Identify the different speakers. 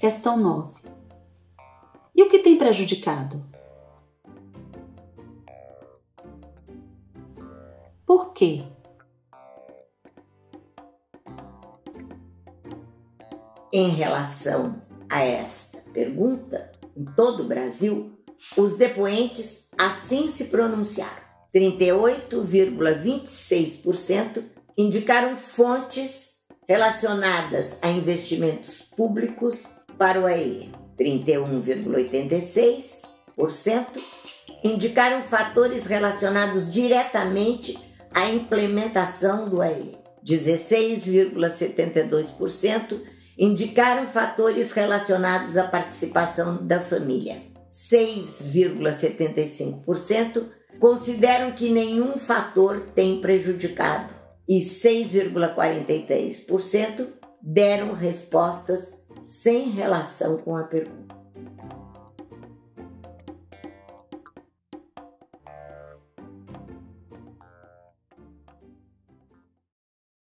Speaker 1: Questão 9. E o que tem prejudicado? Por quê?
Speaker 2: Em relação a esta pergunta, em todo o Brasil, os depoentes assim se pronunciaram. 38,26% indicaram fontes relacionadas a investimentos públicos para o AE. 31,86% indicaram fatores relacionados diretamente à implementação do AE. 16,72% indicaram fatores relacionados à participação da família. 6,75% consideram que nenhum fator tem prejudicado e 6,43% deram respostas sem relação com a pergunta.